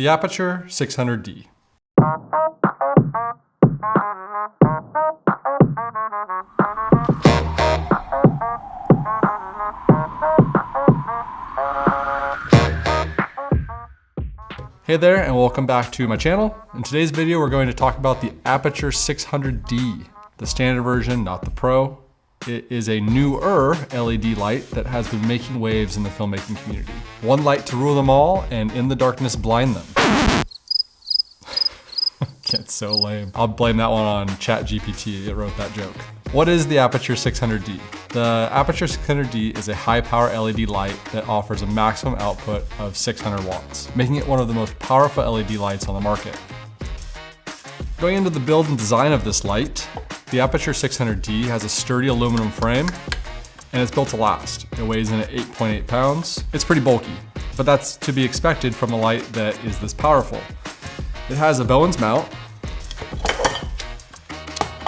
The Aputure 600D. Hey there and welcome back to my channel. In today's video we're going to talk about the Aputure 600D, the standard version, not the Pro. It is a newer LED light that has been making waves in the filmmaking community. One light to rule them all and in the darkness blind them. It's so lame. I'll blame that one on ChatGPT, it wrote that joke. What is the Aputure 600D? The Aputure 600D is a high power LED light that offers a maximum output of 600 watts, making it one of the most powerful LED lights on the market. Going into the build and design of this light, the Aputure 600D has a sturdy aluminum frame and it's built to last. It weighs in at 8.8 pounds. It's pretty bulky, but that's to be expected from a light that is this powerful. It has a Bowens mount,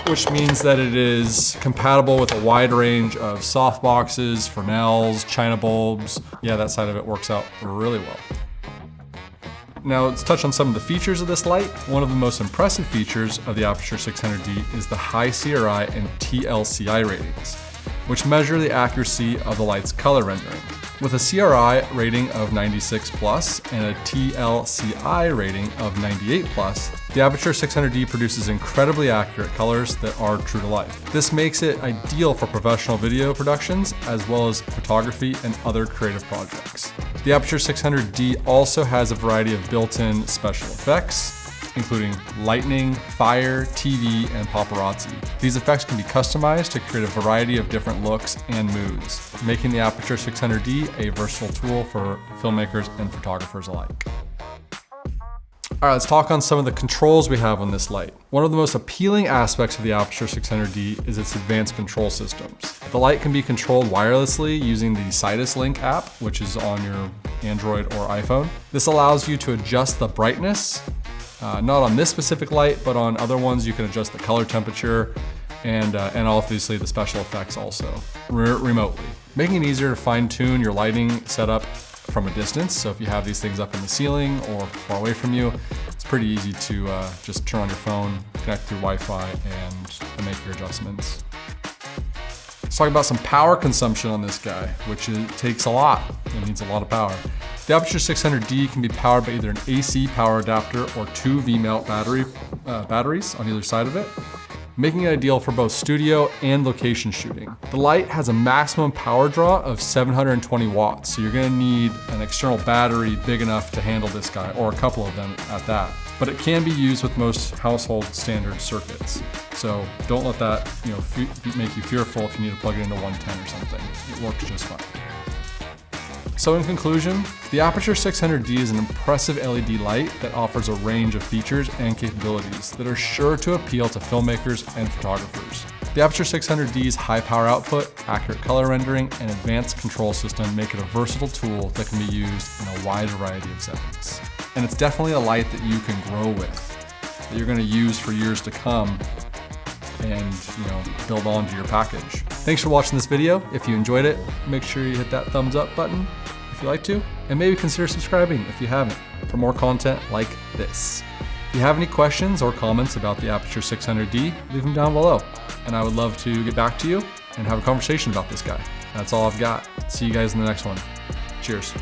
which means that it is compatible with a wide range of softboxes, Fresnels, China bulbs. Yeah, that side of it works out really well. Now let's touch on some of the features of this light. One of the most impressive features of the Aputure 600D is the high CRI and TLCI ratings, which measure the accuracy of the light's color rendering. With a CRI rating of 96 plus and a TLCI rating of 98 plus, the Aputure 600D produces incredibly accurate colors that are true to life. This makes it ideal for professional video productions as well as photography and other creative projects. The Aputure 600D also has a variety of built-in special effects, including lightning, fire, TV, and paparazzi. These effects can be customized to create a variety of different looks and moods, making the Aputure 600D a versatile tool for filmmakers and photographers alike. All right, let's talk on some of the controls we have on this light. One of the most appealing aspects of the Aputure 600D is its advanced control systems. The light can be controlled wirelessly using the Sidus Link app, which is on your Android or iPhone. This allows you to adjust the brightness, uh, not on this specific light, but on other ones you can adjust the color temperature and, uh, and obviously the special effects also, re remotely. Making it easier to fine tune your lighting setup from a distance. So if you have these things up in the ceiling or far away from you, it's pretty easy to uh, just turn on your phone, connect through Wi-Fi and make your adjustments. Let's talk about some power consumption on this guy, which it takes a lot. It needs a lot of power. The Aputure 600D can be powered by either an AC power adapter or two V-mount battery, uh, batteries on either side of it making it ideal for both studio and location shooting. The light has a maximum power draw of 720 watts, so you're gonna need an external battery big enough to handle this guy, or a couple of them at that. But it can be used with most household standard circuits. So don't let that you know, make you fearful if you need to plug it into 110 or something. It works just fine. So in conclusion, the Aputure 600D is an impressive LED light that offers a range of features and capabilities that are sure to appeal to filmmakers and photographers. The Aputure 600D's high power output, accurate color rendering, and advanced control system make it a versatile tool that can be used in a wide variety of settings. And it's definitely a light that you can grow with, that you're gonna use for years to come and you know build onto your package. Thanks for watching this video. If you enjoyed it, make sure you hit that thumbs up button you like to, and maybe consider subscribing if you haven't for more content like this. If you have any questions or comments about the Aputure 600D, leave them down below, and I would love to get back to you and have a conversation about this guy. That's all I've got. See you guys in the next one. Cheers.